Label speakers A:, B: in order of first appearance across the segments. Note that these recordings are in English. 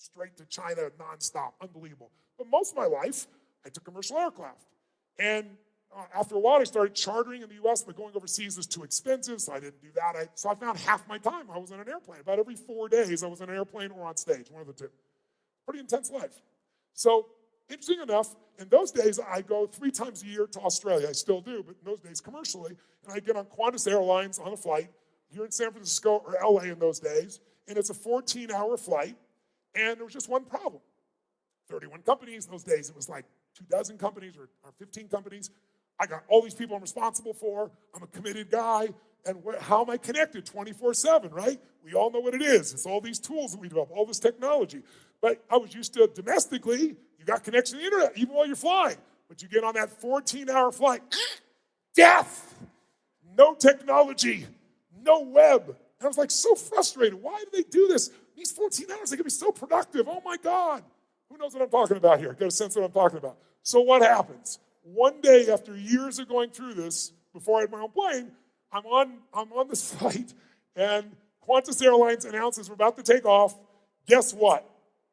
A: straight to China nonstop. Unbelievable. But most of my life, I took commercial aircraft. And uh, after a while, I started chartering in the US, but going overseas was too expensive, so I didn't do that. I, so I found half my time I was on an airplane. About every four days, I was on an airplane or on stage, one of the two. Pretty intense life. So, interesting enough, in those days, I go three times a year to Australia. I still do, but in those days, commercially. And I get on Qantas Airlines on a flight here in San Francisco or LA in those days, and it's a 14 hour flight, and there was just one problem 31 companies. In those days, it was like two dozen companies or, or 15 companies. I got all these people I'm responsible for. I'm a committed guy. And how am I connected 24 7, right? We all know what it is. It's all these tools that we develop, all this technology. But I was used to domestically, you got connection to the internet even while you're flying. But you get on that 14 hour flight, death, no technology, no web. And I was like so frustrated. Why do they do this? These 14 hours, they can be so productive. Oh my God. Who knows what I'm talking about here? Get a sense of what I'm talking about. So what happens? One day after years of going through this, before I had my own plane, I'm on, I'm on this flight and Qantas Airlines announces we're about to take off. Guess what?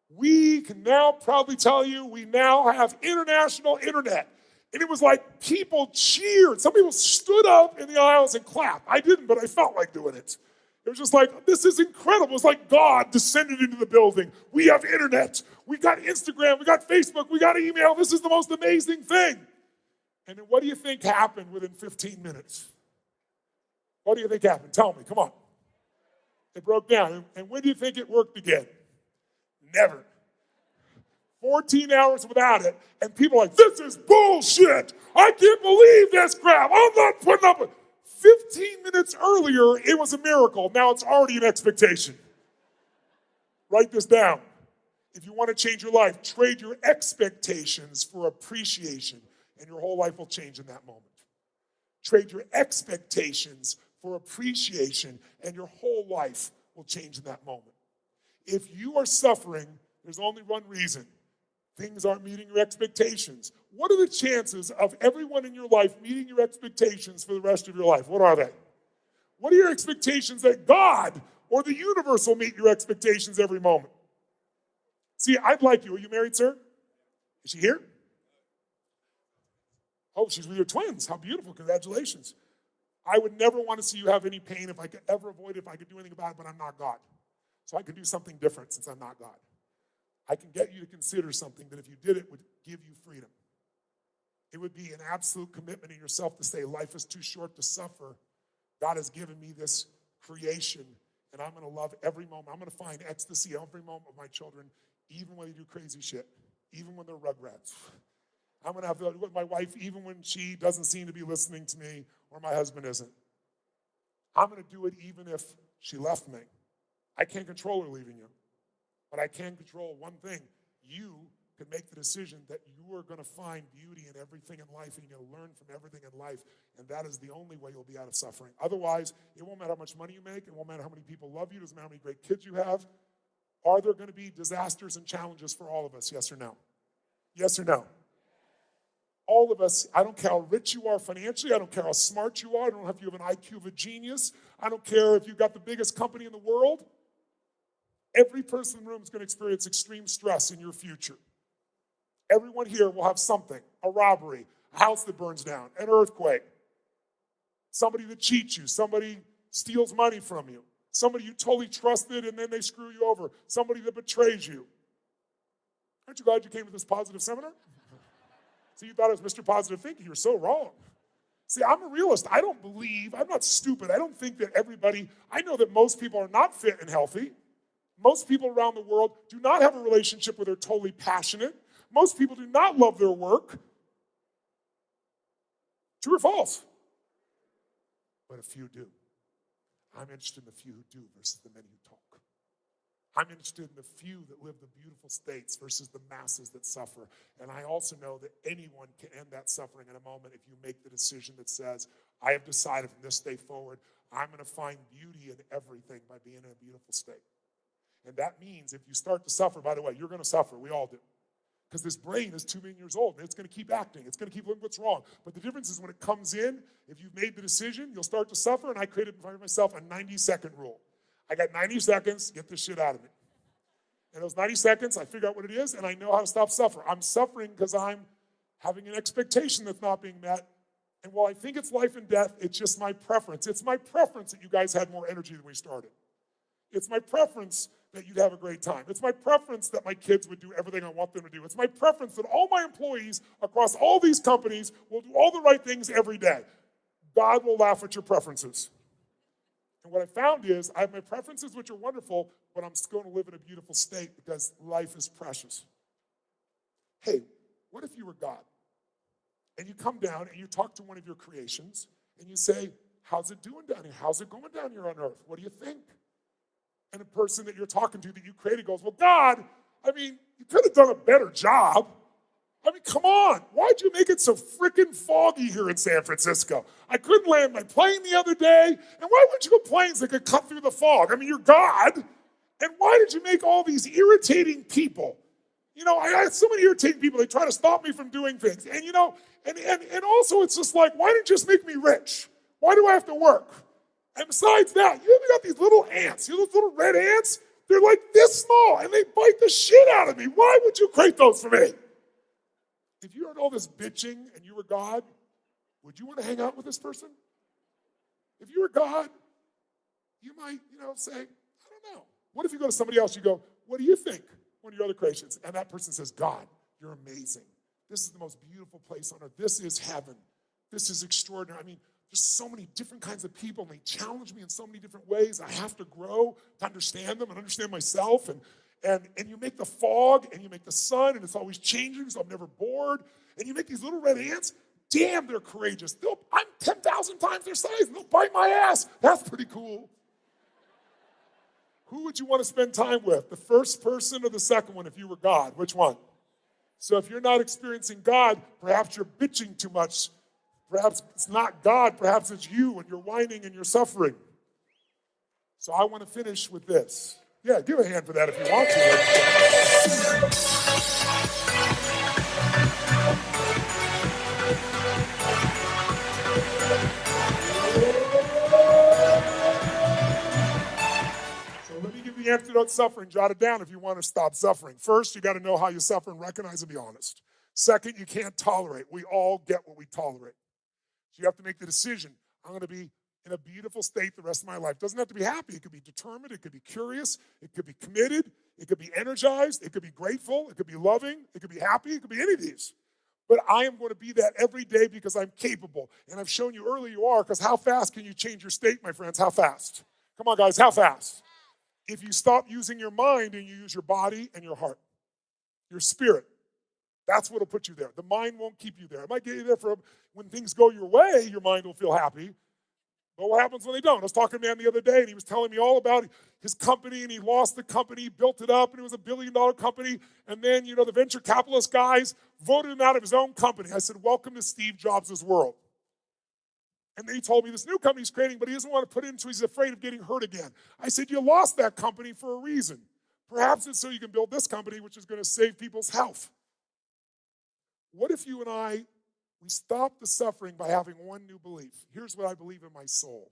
A: We can now proudly tell you we now have international internet. And it was like people cheered. Some people stood up in the aisles and clapped. I didn't, but I felt like doing it. It was just like, this is incredible. It's like God descended into the building. We have internet. We got Instagram. We got Facebook. We got email. This is the most amazing thing. And then what do you think happened within 15 minutes? What do you think happened? Tell me, come on. It broke down. And when do you think it worked again? Never. 14 hours without it, and people are like, this is bullshit. I can't believe this crap. I'm not putting up with 15 minutes earlier, it was a miracle. Now it's already an expectation. Write this down. If you want to change your life, trade your expectations for appreciation, and your whole life will change in that moment. Trade your expectations for appreciation, and your whole life will change in that moment. If you are suffering, there's only one reason things aren't meeting your expectations. What are the chances of everyone in your life meeting your expectations for the rest of your life? What are they? What are your expectations that God or the universe will meet your expectations every moment? See, I'd like you. Are you married, sir? Is she here? Oh, she's with your twins. How beautiful. Congratulations. I would never want to see you have any pain if I could ever avoid it, if I could do anything about it, but I'm not God. So I can do something different since I'm not God. I can get you to consider something that if you did it would give you freedom. It would be an absolute commitment in yourself to say, life is too short to suffer. God has given me this creation, and I'm going to love every moment. I'm going to find ecstasy every moment of my children, even when they do crazy shit, even when they're rugrats. I'm going to have to with my wife, even when she doesn't seem to be listening to me or my husband isn't. I'm going to do it even if she left me. I can't control her leaving you. But I can control one thing. You can make the decision that you are going to find beauty in everything in life and you're going to learn from everything in life. And that is the only way you'll be out of suffering. Otherwise, it won't matter how much money you make, it won't matter how many people love you, it doesn't matter how many great kids you have. Are there going to be disasters and challenges for all of us? Yes or no? Yes or no? All of us, I don't care how rich you are financially, I don't care how smart you are, I don't know if you have an IQ of a genius, I don't care if you've got the biggest company in the world. Every person in the room is going to experience extreme stress in your future. Everyone here will have something a robbery, a house that burns down, an earthquake, somebody that cheats you, somebody steals money from you, somebody you totally trusted and then they screw you over, somebody that betrays you. Aren't you glad you came to this positive seminar? See, you thought it was Mr. Positive Thinking. You're so wrong. See, I'm a realist. I don't believe, I'm not stupid. I don't think that everybody, I know that most people are not fit and healthy. Most people around the world do not have a relationship where they're totally passionate. Most people do not love their work. True or false? But a few do. I'm interested in the few who do versus the many who talk. I'm interested in the few that live the beautiful states versus the masses that suffer. And I also know that anyone can end that suffering in a moment if you make the decision that says, I have decided from this day forward, I'm going to find beauty in everything by being in a beautiful state. And that means if you start to suffer, by the way, you're going to suffer. We all do. Because this brain is two million years old and it's going to keep acting. It's going to keep looking what's wrong. But the difference is when it comes in, if you've made the decision, you'll start to suffer. And I created for myself a 90 second rule. I got 90 seconds, get this shit out of me. in those 90 seconds, I figure out what it is and I know how to stop suffering. I'm suffering because I'm having an expectation that's not being met. And while I think it's life and death, it's just my preference. It's my preference that you guys had more energy than we started. It's my preference that you'd have a great time. It's my preference that my kids would do everything I want them to do. It's my preference that all my employees across all these companies will do all the right things every day. God will laugh at your preferences. And what I found is I have my preferences, which are wonderful, but I'm still going to live in a beautiful state because life is precious. Hey, what if you were God? And you come down and you talk to one of your creations and you say, How's it doing down here? How's it going down here on earth? What do you think? And a person that you're talking to that you created goes, Well, God, I mean, you could have done a better job. I mean, come on. Why'd you make it so freaking foggy here in San Francisco? I couldn't land my plane the other day. And why would you go planes that could cut through the fog? I mean, you're God. And why did you make all these irritating people? You know, I had so many irritating people. They try to stop me from doing things. And, you know, and, and, and also it's just like, why didn't you just make me rich? Why do I have to work? And besides that, you ever got these little ants, you know, those little red ants? They're like this small and they bite the shit out of me. Why would you create those for me? If you heard all this bitching and you were God, would you want to hang out with this person? If you were God, you might, you know, say, I don't know. What if you go to somebody else, you go, What do you think? One of your other creations. And that person says, God, you're amazing. This is the most beautiful place on earth. This is heaven. This is extraordinary. I mean, there's so many different kinds of people, and they challenge me in so many different ways. I have to grow to understand them and understand myself. And, and, and you make the fog and you make the sun, and it's always changing, so I'm never bored. And you make these little red ants. Damn, they're courageous. They'll, I'm 10,000 times their size, and they'll bite my ass. That's pretty cool. Who would you want to spend time with? The first person or the second one if you were God? Which one? So if you're not experiencing God, perhaps you're bitching too much. Perhaps it's not God, perhaps it's you and you're whining and you're suffering. So I want to finish with this. Yeah, give a hand for that if you want to. So let me give the antidote suffering. Jot it down if you want to stop suffering. First, you got to know how you suffer and recognize and be honest. Second, you can't tolerate. We all get what we tolerate. So you have to make the decision. I'm going to be in a beautiful state the rest of my life. Doesn't have to be happy. It could be determined. It could be curious. It could be committed. It could be energized. It could be grateful. It could be loving. It could be happy. It could be any of these. But I am going to be that every day because I'm capable. And I've shown you early you are because how fast can you change your state, my friends? How fast? Come on, guys, how fast? If you stop using your mind and you use your body and your heart, your spirit, that's what'll put you there. The mind won't keep you there. It might get you there for when things go your way, your mind will feel happy. But what happens when they don't? I was talking to a man the other day, and he was telling me all about his company, and he lost the company, built it up, and it was a billion dollar company. And then, you know, the venture capitalist guys voted him out of his own company. I said, Welcome to Steve Jobs' world. And he told me this new company he's creating, but he doesn't want to put it into, he's afraid of getting hurt again. I said, You lost that company for a reason. Perhaps it's so you can build this company, which is going to save people's health. What if you and I we stop the suffering by having one new belief. Here's what I believe in my soul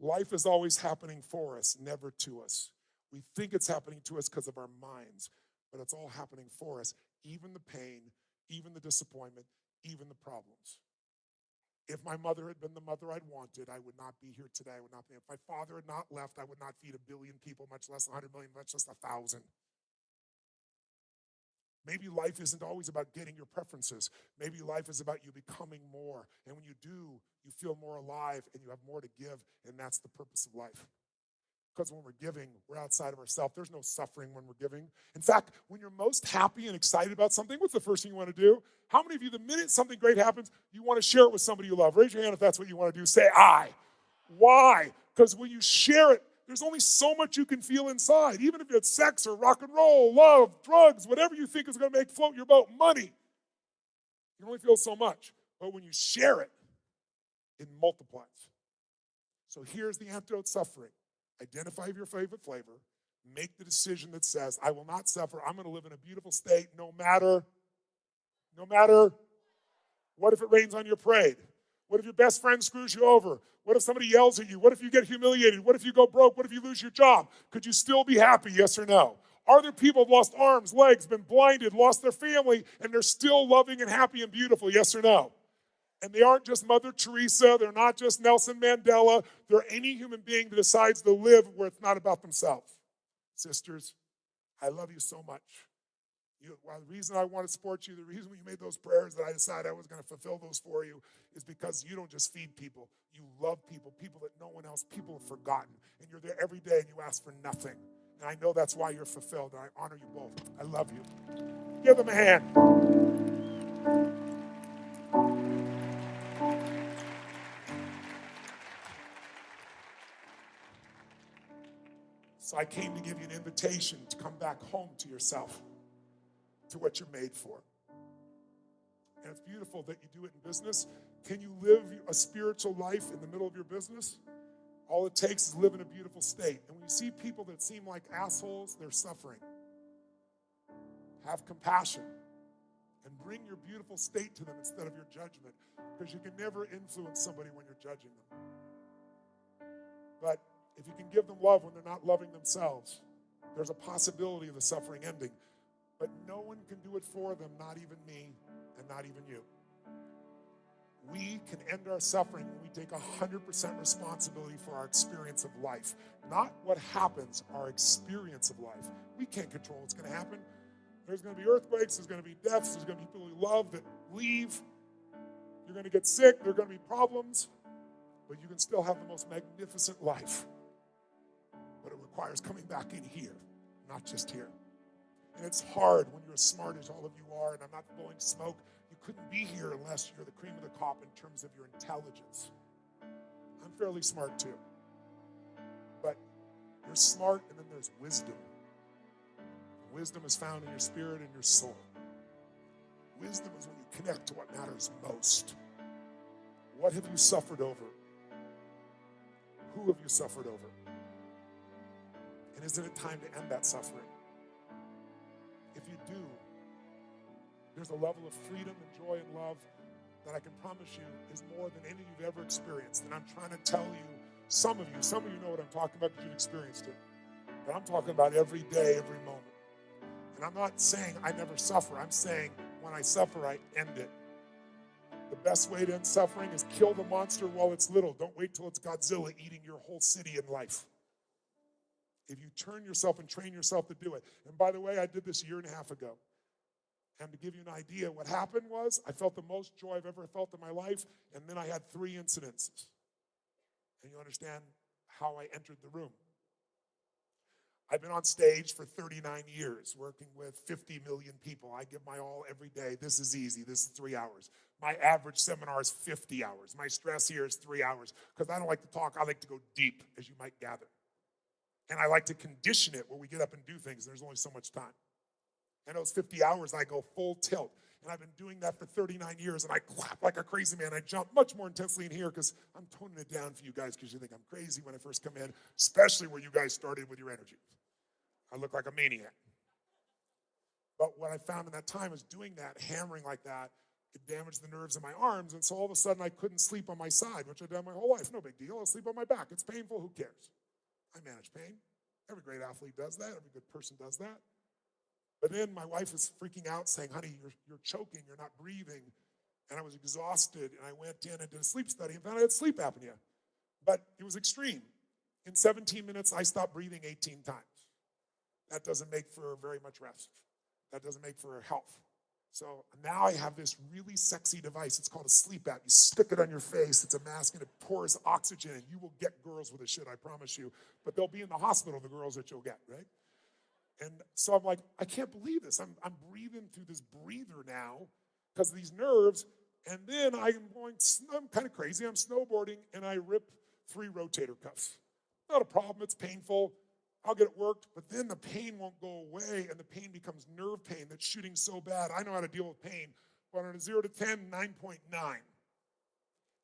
A: life is always happening for us, never to us. We think it's happening to us because of our minds, but it's all happening for us, even the pain, even the disappointment, even the problems. If my mother had been the mother I'd wanted, I would not be here today. I would not be. If my father had not left, I would not feed a billion people, much less 100 million, much less a thousand. Maybe life isn't always about getting your preferences. Maybe life is about you becoming more. And when you do, you feel more alive and you have more to give. And that's the purpose of life. Because when we're giving, we're outside of ourselves. There's no suffering when we're giving. In fact, when you're most happy and excited about something, what's the first thing you want to do? How many of you, the minute something great happens, you want to share it with somebody you love? Raise your hand if that's what you want to do. Say, I. Why? Because when you share it, there's only so much you can feel inside. Even if it's sex or rock and roll, love, drugs, whatever you think is going to make float your boat, money, you can only feel so much. But when you share it, it multiplies. So here's the antidote suffering identify your favorite flavor, make the decision that says, I will not suffer. I'm going to live in a beautiful state no matter, no matter what if it rains on your parade? What if your best friend screws you over? What if somebody yells at you? What if you get humiliated? What if you go broke? What if you lose your job? Could you still be happy? Yes or no? Are there people who've lost arms, legs, been blinded, lost their family, and they're still loving and happy and beautiful? Yes or no? And they aren't just Mother Teresa, they're not just Nelson Mandela, they're any human being that decides to live where it's not about themselves. Sisters, I love you so much. You, well, the reason I want to support you, the reason you made those prayers that I decided I was going to fulfill those for you is because you don't just feed people. You love people, people that no one else, people have forgotten. And you're there every day and you ask for nothing. And I know that's why you're fulfilled. And I honor you both. I love you. Give them a hand. So I came to give you an invitation to come back home to yourself to what you're made for. And it's beautiful that you do it in business. Can you live a spiritual life in the middle of your business? All it takes is live in a beautiful state. And when you see people that seem like assholes, they're suffering. Have compassion and bring your beautiful state to them instead of your judgment because you can never influence somebody when you're judging them. But if you can give them love when they're not loving themselves, there's a possibility of the suffering ending. But no one can do it for them, not even me and not even you. We can end our suffering when we take 100% responsibility for our experience of life. Not what happens, our experience of life. We can't control what's going to happen. There's going to be earthquakes, there's going to be deaths, there's going to be people you love that leave. You're going to get sick, there are going to be problems, but you can still have the most magnificent life. But it requires coming back in here, not just here. And it's hard when you're as smart as all of you are, and I'm not blowing smoke. You couldn't be here unless you're the cream of the crop in terms of your intelligence. I'm fairly smart too. But you're smart, and then there's wisdom. Wisdom is found in your spirit and your soul. Wisdom is when you connect to what matters most. What have you suffered over? Who have you suffered over? And isn't it time to end that suffering? Do, there's a level of freedom and joy and love that I can promise you is more than any you've ever experienced. And I'm trying to tell you, some of you, some of you know what I'm talking about because you've experienced it. But I'm talking about every day, every moment. And I'm not saying I never suffer. I'm saying when I suffer, I end it. The best way to end suffering is kill the monster while it's little. Don't wait till it's Godzilla eating your whole city in life if you turn yourself and train yourself to do it. And by the way, I did this a year and a half ago. And to give you an idea, what happened was I felt the most joy I've ever felt in my life, and then I had three incidences. And you understand how I entered the room. I've been on stage for 39 years, working with 50 million people. I give my all every day. This is easy. This is three hours. My average seminar is 50 hours. My stress here is three hours because I don't like to talk. I like to go deep, as you might gather. And I like to condition it when we get up and do things. There's only so much time. And those 50 hours, I go full tilt. And I've been doing that for 39 years, and I clap like a crazy man. I jump much more intensely in here because I'm toning it down for you guys because you think I'm crazy when I first come in, especially where you guys started with your energy. I look like a maniac. But what I found in that time is doing that, hammering like that, it damaged the nerves in my arms. And so all of a sudden I couldn't sleep on my side, which I've done my whole life. No big deal. I'll sleep on my back. It's painful. Who cares? I manage pain. Every great athlete does that. Every good person does that. But then my wife was freaking out, saying, honey, you're, you're choking, you're not breathing. And I was exhausted, and I went in and did a sleep study and found I had sleep apnea. But it was extreme. In 17 minutes, I stopped breathing 18 times. That doesn't make for very much rest. That doesn't make for health. So now I have this really sexy device. It's called a CPAP. You stick it on your face. It's a mask and it pours oxygen and you will get girls with this shit, I promise you. But they'll be in the hospital, the girls that you'll get, right? And so I'm like, I can't believe this. I'm, I'm breathing through this breather now because of these nerves. And then I'm going, I'm kind of crazy. I'm snowboarding and I rip three rotator cuffs. Not a problem. It's painful. I'll get it worked, but then the pain won't go away and the pain becomes nerve pain that's shooting so bad. I know how to deal with pain, but on a 0 to 10, 9.9.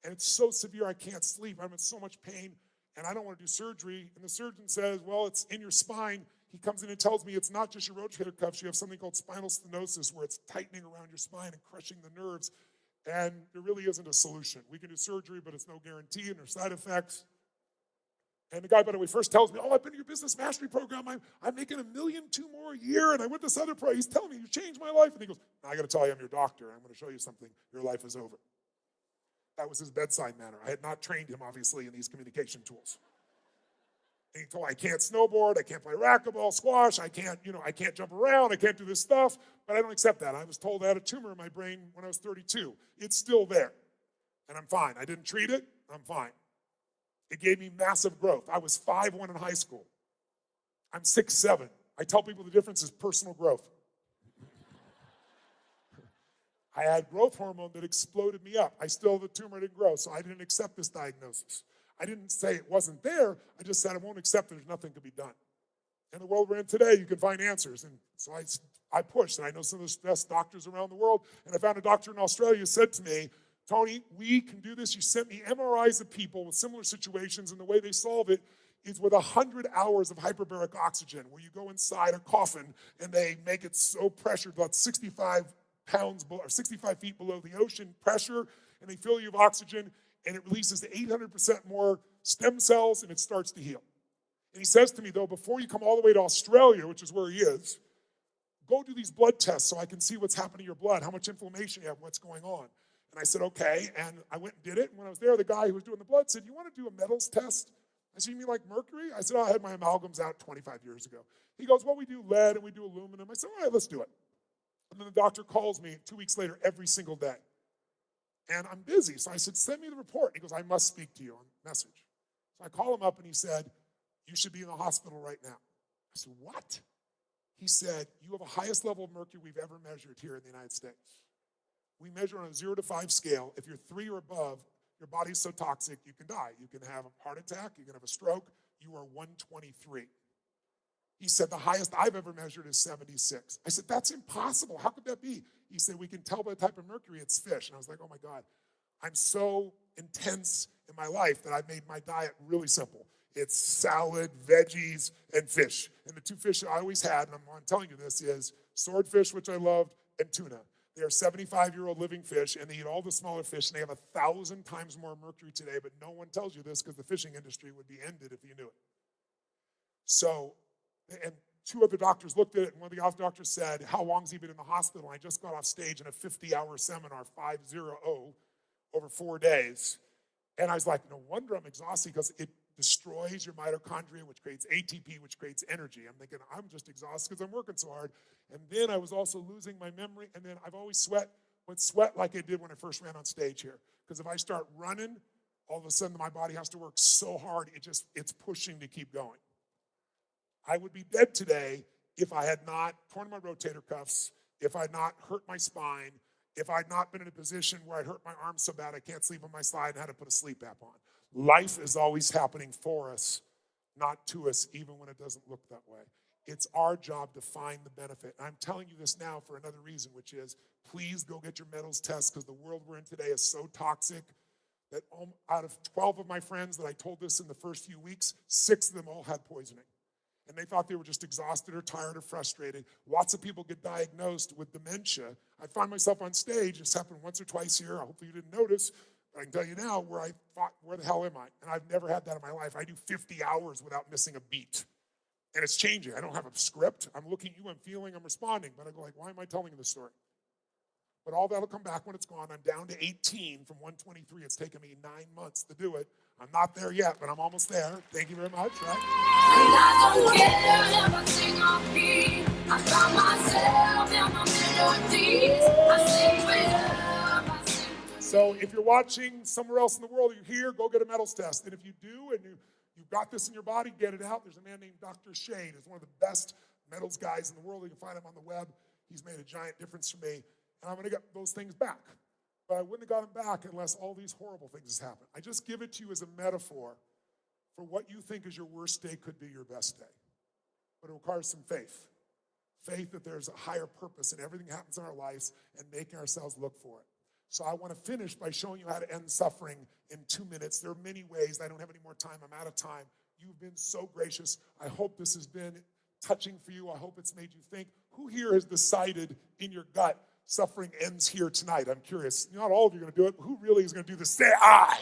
A: And it's so severe I can't sleep. I'm in so much pain and I don't want to do surgery. And the surgeon says, Well, it's in your spine. He comes in and tells me it's not just your rotator cuffs. You have something called spinal stenosis where it's tightening around your spine and crushing the nerves. And there really isn't a solution. We can do surgery, but it's no guarantee and there's side effects. And the guy, by the way, first tells me, Oh, I've been in your business mastery program. I'm, I'm making a million two more a year. And I went this other pro. He's telling me, You changed my life. And he goes, I got to tell you, I'm your doctor. I'm going to show you something. Your life is over. That was his bedside manner. I had not trained him, obviously, in these communication tools. And he told I can't snowboard, I can't play racquetball, squash, I can't, you know, I can't jump around, I can't do this stuff, but I don't accept that. I was told I had a tumor in my brain when I was 32. It's still there, and I'm fine. I didn't treat it, I'm fine. It gave me massive growth. I was five 5'1 in high school. I'm 6'7. I tell people the difference is personal growth. I had growth hormone that exploded me up. I still, the tumor didn't grow, so I didn't accept this diagnosis. I didn't say it wasn't there. I just said I won't accept that there's nothing to be done. In the world we're in today, you can find answers. And so I, I pushed, and I know some of the best doctors around the world. And I found a doctor in Australia who said to me, Tony, we can do this. You sent me MRIs of people with similar situations, and the way they solve it is with 100 hours of hyperbaric oxygen, where you go inside a coffin and they make it so pressured, about 65 pounds or 65 feet below the ocean pressure, and they fill you with oxygen, and it releases 800% more stem cells and it starts to heal. And he says to me, though, before you come all the way to Australia, which is where he is, go do these blood tests so I can see what's happening in your blood, how much inflammation you have, what's going on. And I said, okay. And I went and did it. And when I was there, the guy who was doing the blood said, You want to do a metals test? I said, You mean like mercury? I said, oh, I had my amalgams out 25 years ago. He goes, Well, we do lead and we do aluminum. I said, All right, let's do it. And then the doctor calls me two weeks later every single day and I'm busy. So I said, send me the report. He goes, I must speak to you on message. So I call him up and he said, you should be in the hospital right now. I said, what? He said, you have the highest level of mercury we've ever measured here in the United States. We measure on a zero to five scale. If you're three or above, your body's so toxic you can die. You can have a heart attack, you can have a stroke. You are 123. He said, the highest I've ever measured is 76. I said, that's impossible. How could that be? He said, we can tell by the type of mercury it's fish. And I was like, oh my God, I'm so intense in my life that I've made my diet really simple. It's salad, veggies, and fish. And the two fish I always had, and I'm, I'm telling you this, is swordfish, which I loved, and tuna. They are 75 year old living fish, and they eat all the smaller fish, and they have a thousand times more mercury today, but no one tells you this because the fishing industry would be ended if you knew it. So and two other doctors looked at it, and one of the other doctors said, How long's he been in the hospital? I just got off stage in a 50 hour seminar, 5 0 over four days. And I was like, No wonder I'm exhausted because it destroys your mitochondria, which creates ATP, which creates energy. I'm thinking, I'm just exhausted because I'm working so hard. And then I was also losing my memory. And then I've always sweat, but sweat like I did when I first ran on stage here. Because if I start running, all of a sudden my body has to work so hard, it just, it's pushing to keep going. I would be dead today if I had not torn my rotator cuffs, if I had not hurt my spine, if I had not been in a position where I'd hurt my arm so bad I can't sleep on my side and had to put a CPAP on. Life is always happening for us, not to us, even when it doesn't look that way. It's our job to find the benefit. And I'm telling you this now for another reason, which is please go get your metals test because the world we're in today is so toxic that um, out of 12 of my friends that I told this in the first few weeks, six of them all had poisoning and they thought they were just exhausted or tired or frustrated. Lots of people get diagnosed with dementia. I find myself on stage, it's happened once or twice here. Hopefully you didn't notice. I can tell you now where I thought, where the hell am I? And I've never had that in my life. I do 50 hours without missing a beat. And it's changing. I don't have a script. I'm looking at you, I'm feeling, I'm responding. But I go like, why am I telling this story? But all that'll come back when it's gone. I'm down to 18 from 123. It's taken me nine months to do it. I'm not there yet, but I'm almost there. Thank you very much. Right? So if you're watching somewhere else in the world, you're here, go get a metals test. And if you do and you, you've got this in your body, get it out. There's a man named Dr. Shane. He's one of the best metals guys in the world. You can find him on the web. He's made a giant difference for me. And I'm going to get those things back but I wouldn't have got him back unless all these horrible things happened. I just give it to you as a metaphor for what you think is your worst day could be your best day. But it requires some faith. Faith that there's a higher purpose in everything that happens in our lives and making ourselves look for it. So I want to finish by showing you how to end suffering in two minutes. There are many ways. I don't have any more time. I'm out of time. You've been so gracious. I hope this has been touching for you. I hope it's made you think. Who here has decided in your gut suffering ends here tonight. I'm curious. Not all of you are going to do it. Who really is going to do this? Say I.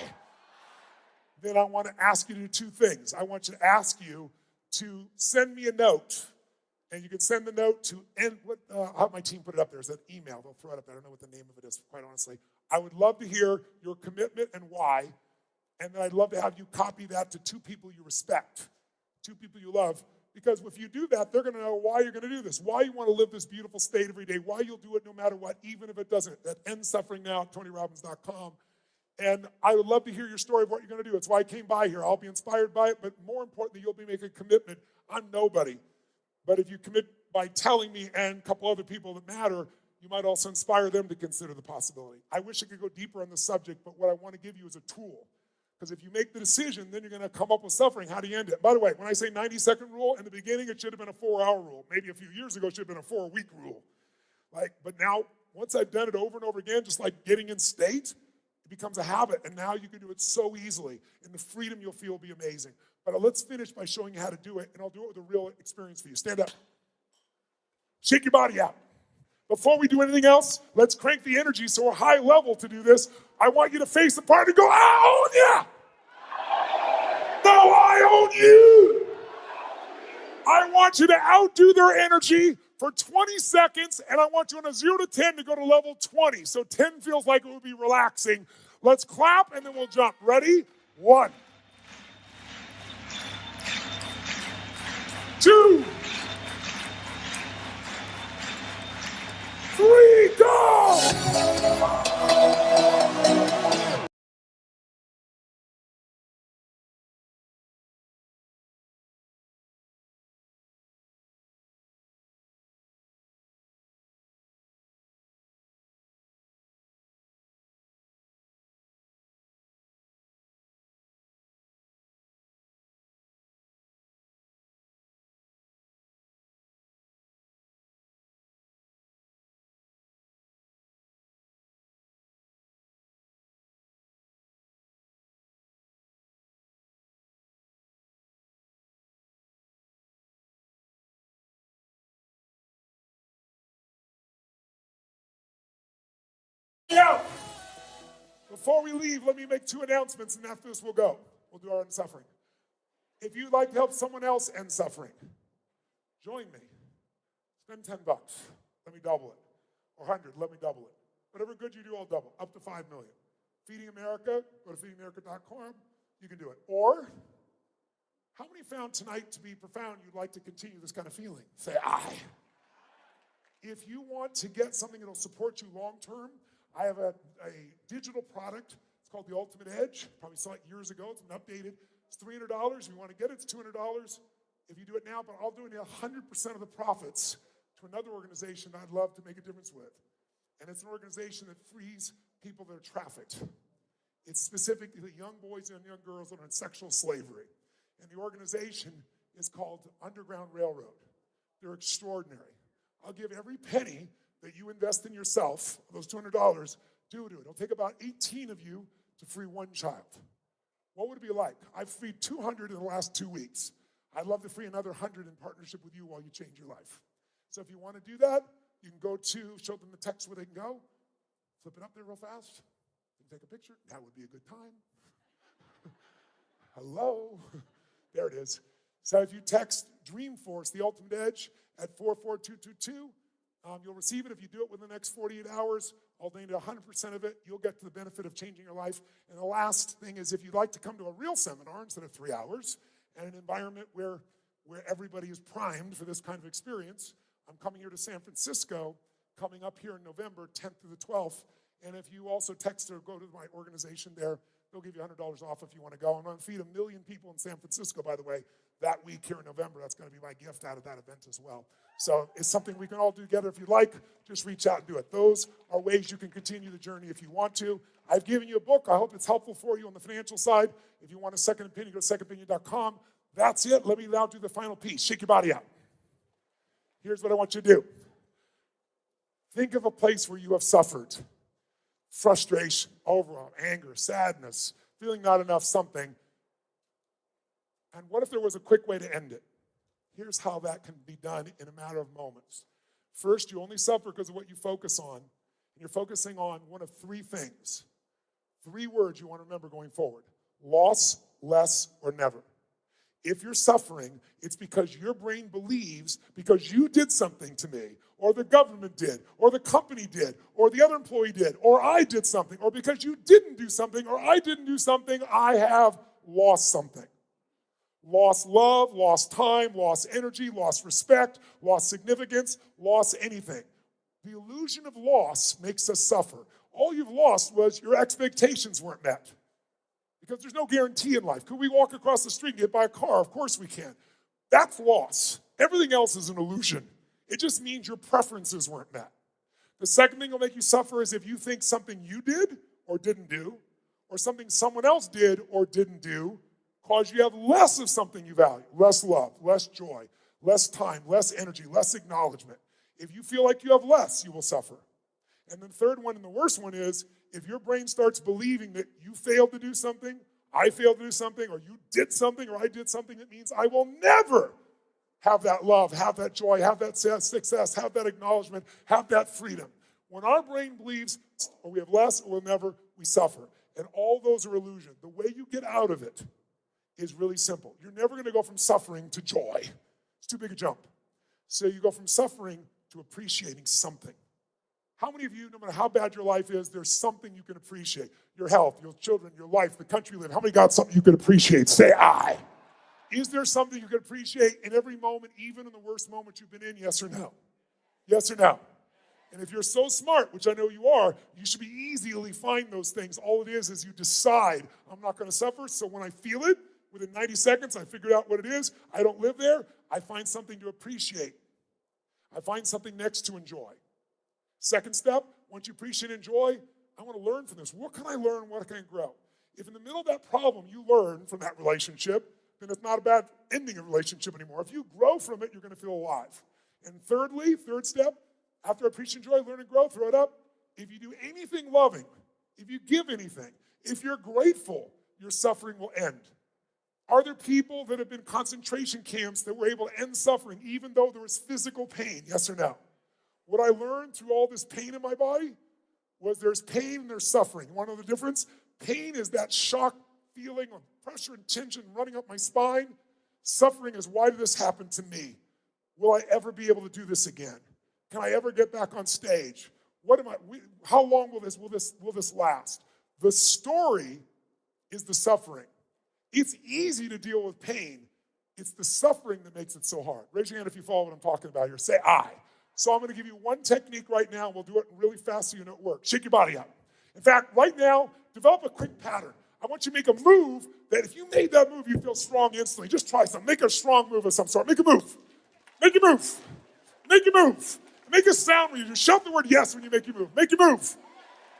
A: then I want to ask you to do two things. I want you to ask you to send me a note. And you can send the note to, and what, uh, have my team put it up there. It's an email. They'll throw it up. I don't know what the name of it is, quite honestly. I would love to hear your commitment and why. And then I'd love to have you copy that to two people you respect, two people you love. Because if you do that, they're going to know why you're going to do this, why you want to live this beautiful state every day, why you'll do it no matter what, even if it doesn't. That ends suffering now at TonyRobbins.com. And I would love to hear your story of what you're going to do. It's why I came by here. I'll be inspired by it, but more importantly, you'll be making a commitment. I'm nobody. But if you commit by telling me and a couple other people that matter, you might also inspire them to consider the possibility. I wish I could go deeper on the subject, but what I want to give you is a tool. Because if you make the decision, then you're going to come up with suffering. How do you end it? By the way, when I say 90 second rule, in the beginning it should have been a four hour rule. Maybe a few years ago it should have been a four week rule. Like, but now, once I've done it over and over again, just like getting in state, it becomes a habit. And now you can do it so easily. And the freedom you'll feel will be amazing. But uh, let's finish by showing you how to do it, and I'll do it with a real experience for you. Stand up. Shake your body out. Before we do anything else, let's crank the energy so we're high level to do this. I want you to face the part and go, I own you. No, I own you. I want you to outdo their energy for 20 seconds, and I want you on a zero to 10 to go to level 20. So 10 feels like it would be relaxing. Let's clap and then we'll jump. Ready? One, two, three, go! Yeah. Before we leave, let me make two announcements, and after this, we'll go. We'll do our end suffering. If you'd like to help someone else end suffering, join me. Spend 10 bucks. Let me double it. Or 100, let me double it. Whatever good you do, I'll double. Up to 5 million. Feeding America, go to feedingamerica.com. You can do it. Or, how many found tonight to be profound you'd like to continue this kind of feeling? Say, I. If you want to get something that'll support you long term, I have a, a digital product. It's called the Ultimate Edge. Probably saw it years ago. It's been updated. It's $300. If you want to get it, it's $200 if you do it now, but I'll do it 100% of the profits to another organization I'd love to make a difference with. And it's an organization that frees people that are trafficked. It's specifically the young boys and young girls that are in sexual slavery. And the organization is called Underground Railroad. They're extraordinary. I'll give every penny that you invest in yourself, those $200, do to it. It'll take about 18 of you to free one child. What would it be like? I've freed 200 in the last two weeks. I'd love to free another 100 in partnership with you while you change your life. So if you want to do that, you can go to, show them the text where they can go, flip it up there real fast, and take a picture. That would be a good time. Hello. there it is. So if you text Dreamforce, the ultimate edge, at 44222, um, you'll receive it if you do it within the next 48 hours. I'll donate 100% of it. You'll get to the benefit of changing your life. And the last thing is if you'd like to come to a real seminar instead of three hours and an environment where, where everybody is primed for this kind of experience, I'm coming here to San Francisco, coming up here in November 10th to the 12th. And if you also text or go to my organization there, they'll give you $100 off if you want to go. I'm going to feed a million people in San Francisco, by the way, that week here in November. That's going to be my gift out of that event as well. So it's something we can all do together. If you'd like, just reach out and do it. Those are ways you can continue the journey if you want to. I've given you a book. I hope it's helpful for you on the financial side. If you want a second opinion, go to secondopinion.com. That's it. Let me now do the final piece. Shake your body out. Here's what I want you to do. Think of a place where you have suffered frustration, overwhelm, anger, sadness, feeling not enough something. And what if there was a quick way to end it? Here's how that can be done in a matter of moments. First, you only suffer because of what you focus on. And you're focusing on one of three things. Three words you want to remember going forward loss, less, or never. If you're suffering, it's because your brain believes because you did something to me, or the government did, or the company did, or the other employee did, or I did something, or because you didn't do something, or I didn't do something, I have lost something. Lost love, lost time, lost energy, lost respect, lost significance, lost anything. The illusion of loss makes us suffer. All you've lost was your expectations weren't met. Because there's no guarantee in life. Could we walk across the street and get by a car? Of course we can. That's loss. Everything else is an illusion. It just means your preferences weren't met. The second thing that'll make you suffer is if you think something you did or didn't do, or something someone else did or didn't do, cause you have less of something you value, less love, less joy, less time, less energy, less acknowledgement. If you feel like you have less, you will suffer. And the third one and the worst one is if your brain starts believing that you failed to do something, I failed to do something, or you did something, or I did something, it means I will never have that love, have that joy, have that success, have that acknowledgement, have that freedom. When our brain believes, or we have less, or we'll never, we suffer. And all those are illusion. The way you get out of it is really simple. You're never going to go from suffering to joy. It's too big a jump. So you go from suffering to appreciating something. How many of you, no matter how bad your life is, there's something you can appreciate? Your health, your children, your life, the country you live. In. How many got something you can appreciate? Say I. Is there something you can appreciate in every moment, even in the worst moment you've been in? Yes or no? Yes or no? And if you're so smart, which I know you are, you should be easily find those things. All it is is you decide, I'm not going to suffer. So when I feel it, within 90 seconds, I figured out what it is. I don't live there. I find something to appreciate. I find something next to enjoy. Second step, once you appreciate and enjoy, I want to learn from this. What can I learn? What can I grow? If in the middle of that problem you learn from that relationship, then it's not about ending a relationship anymore. If you grow from it, you're going to feel alive. And thirdly, third step, after appreciate and joy, learn and grow, throw it up. If you do anything loving, if you give anything, if you're grateful, your suffering will end. Are there people that have been concentration camps that were able to end suffering even though there was physical pain? Yes or no? What I learned through all this pain in my body was there's pain and there's suffering. One of the difference? Pain is that shock feeling of pressure and tension running up my spine. Suffering is why did this happen to me? Will I ever be able to do this again? Can I ever get back on stage? What am I? How long will this will this will this last? The story is the suffering. It's easy to deal with pain. It's the suffering that makes it so hard. Raise your hand if you follow what I'm talking about here. Say I. So I'm going to give you one technique right now, we'll do it really fast so you know it works. Shake your body out. In fact, right now, develop a quick pattern. I want you to make a move that if you made that move, you feel strong instantly. Just try something. Make a strong move of some sort. Make a move. Make a move. Make a move. Make a sound when you do. Shout the word yes when you make your move. Make your move.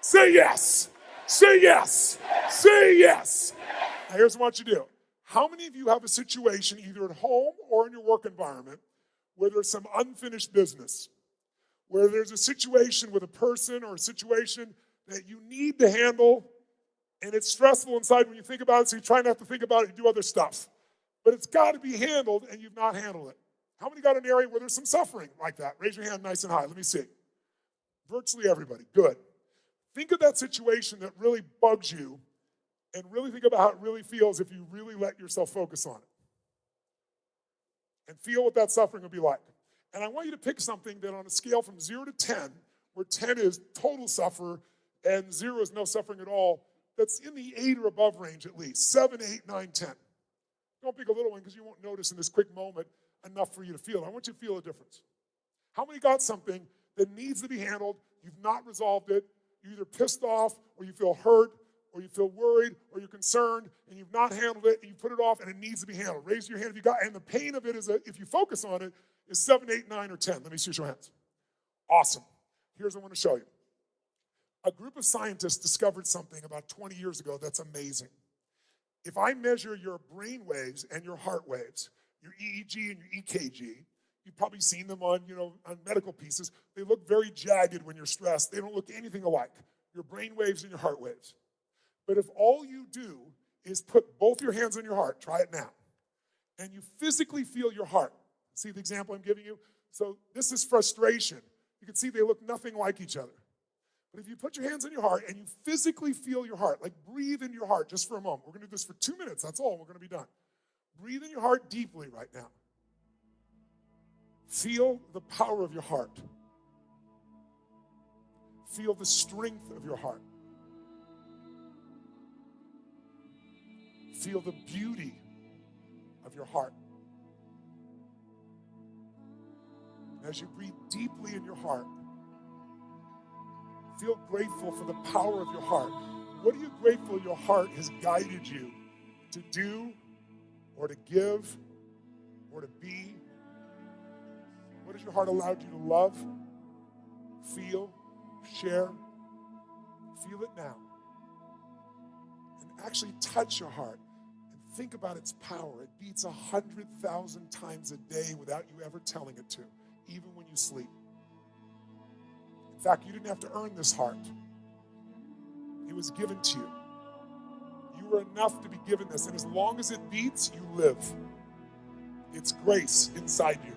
A: Say yes. Say yes. Say yes. Now, here's what you do. How many of you have a situation, either at home or in your work environment, where there's some unfinished business, where there's a situation with a person or a situation that you need to handle, and it's stressful inside when you think about it, so you try not to think about it, you do other stuff. But it's got to be handled, and you've not handled it. How many got an area where there's some suffering like that? Raise your hand nice and high. Let me see. Virtually everybody. Good. Think of that situation that really bugs you and really think about how it really feels if you really let yourself focus on it and feel what that suffering will be like. And I want you to pick something that on a scale from zero to 10, where 10 is total suffer and zero is no suffering at all, that's in the eight or above range at least. Seven, eight, nine, 10. Don't pick a little one because you won't notice in this quick moment enough for you to feel. I want you to feel a difference. How many got something that needs to be handled? You've not resolved it. You're either pissed off or you feel hurt or you feel worried or you're concerned and you've not handled it and you put it off and it needs to be handled. Raise your hand if you got, and the pain of it is, a, if you focus on it, is seven, eight, nine, or 10. Let me see your hands. Awesome. Here's what I want to show you. A group of scientists discovered something about 20 years ago that's amazing. If I measure your brain waves and your heart waves, your EEG and your EKG, you've probably seen them on, you know, on medical pieces. They look very jagged when you're stressed. They don't look anything alike. Your brain waves and your heart waves. But if all you do is put both your hands on your heart, try it now, and you physically feel your heart. See the example I'm giving you? So this is frustration. You can see they look nothing like each other. But if you put your hands on your heart and you physically feel your heart, like breathe in your heart just for a moment. We're going to do this for two minutes. That's all. We're going to be done. Breathe in your heart deeply right now. Feel the power of your heart. Feel the strength of your heart. Feel the beauty of your heart. As you breathe deeply in your heart, feel grateful for the power of your heart. What are you grateful your heart has guided you to do or to give or to be? What has your heart allowed you to love, feel, share? Feel it now. And actually touch your heart think about its power. It beats a hundred thousand times a day without you ever telling it to, even when you sleep. In fact, you didn't have to earn this heart. It was given to you. You were enough to be given this, and as long as it beats, you live. It's grace inside you.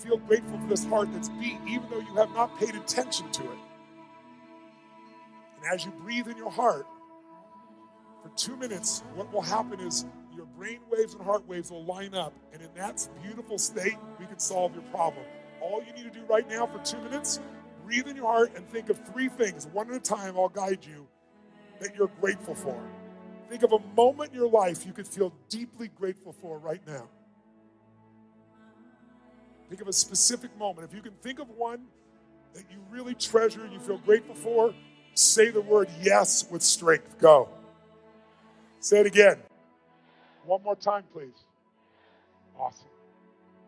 A: Feel grateful for this heart that's beat, even though you have not paid attention to it. And as you breathe in your heart, for two minutes, what will happen is your brain waves and heart waves will line up, and in that beautiful state, we can solve your problem. All you need to do right now for two minutes, breathe in your heart and think of three things, one at a time, I'll guide you, that you're grateful for. Think of a moment in your life you could feel deeply grateful for right now. Think of a specific moment. If you can think of one that you really treasure and you feel grateful for, say the word yes with strength. Go. Say it again. One more time, please. Awesome.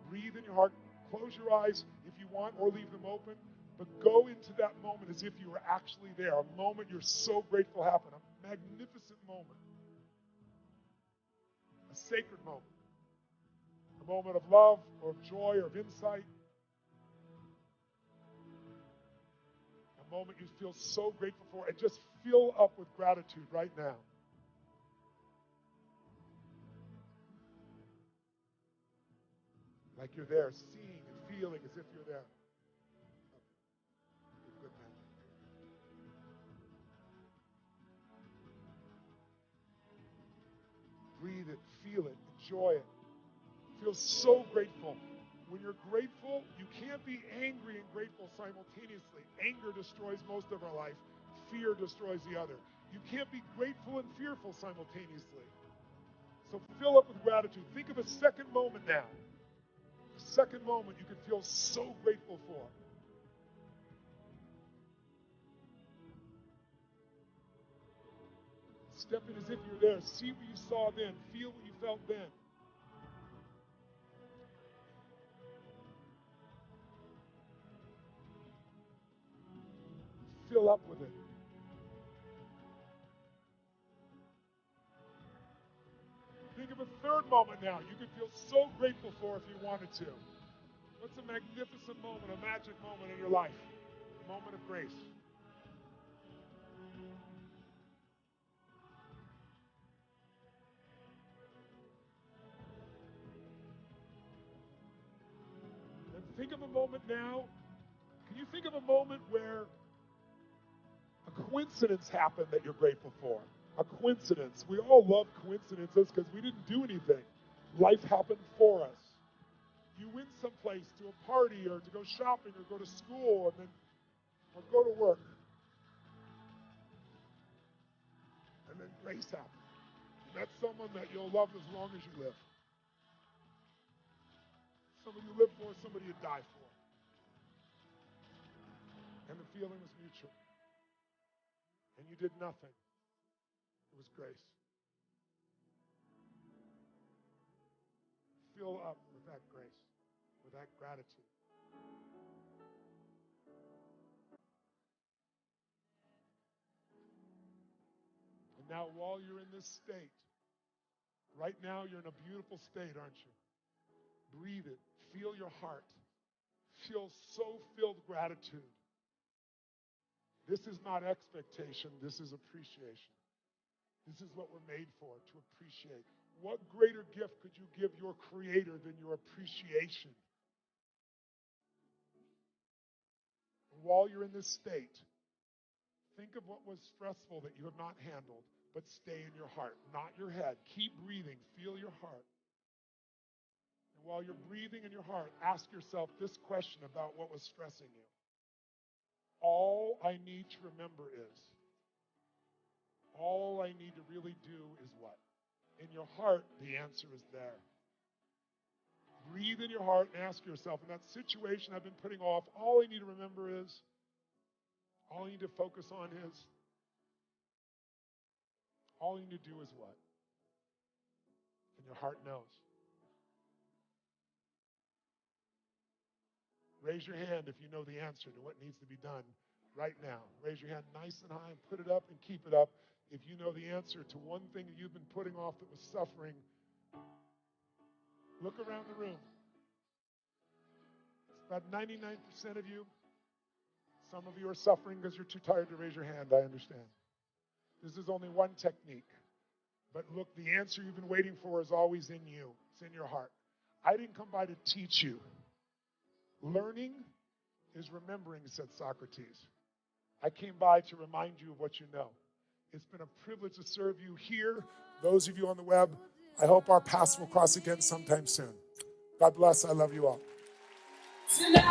A: Breathe in your heart. Close your eyes if you want or leave them open. But go into that moment as if you were actually there. A moment you're so grateful happened. A magnificent moment. A sacred moment. A moment of love or of joy or of insight. A moment you feel so grateful for and just fill up with gratitude right now. Like you're there, seeing and feeling as if you're there. Breathe it, feel it, enjoy it. Feel so grateful. When you're grateful, you can't be angry and grateful simultaneously. Anger destroys most of our life, fear destroys the other. You can't be grateful and fearful simultaneously. So fill up with gratitude. Think of a second moment now second moment you can feel so grateful for. Step in as if you're there. See what you saw then. Feel what you felt then. Fill up with it. Moment now you could feel so grateful for if you wanted to. What's a magnificent moment, a magic moment in your life? A moment of grace. And think of a moment now. Can you think of a moment where a coincidence happened that you're grateful for? A coincidence. We all love coincidences because we didn't do anything. Life happened for us. You went someplace to a party or to go shopping or go to school and then or go to work. And then grace happened. You met someone that you'll love as long as you live. Somebody you live for, somebody you die for. And the feeling was mutual. And you did nothing. It was grace. Fill up with that grace, with that gratitude. And now, while you're in this state, right now you're in a beautiful state, aren't you? Breathe it. Feel your heart. Feel so filled gratitude. This is not expectation, this is appreciation. This is what we're made for, to appreciate. What greater gift could you give your Creator than your appreciation? while you're in this state, think of what was stressful that you have not handled, but stay in your heart, not your head. Keep breathing, feel your heart. And while you're breathing in your heart, ask yourself this question about what was stressing you. All I need to remember is, all I need to really do is what? In your heart, the answer is there. Breathe in your heart and ask yourself, in that situation I've been putting off, all I need to remember is, all you need to focus on is, all you need to do is what? And your heart knows. Raise your hand if you know the answer to what needs to be done right now. Raise your hand nice and high and put it up and keep it up. If you know the answer to one thing that you've been putting off that was suffering, look around the room. It's about 99% of you. Some of you are suffering because you're too tired to raise your hand. I understand. This is only one technique. But look, the answer you've been waiting for is always in you, it's in your heart. I didn't come by to teach you. Learning is remembering, said Socrates. I came by to remind you of what you know. It's been a privilege to serve you here. Those of you on the web, I hope our paths will cross again sometime soon. God bless. I love you all. Tonight,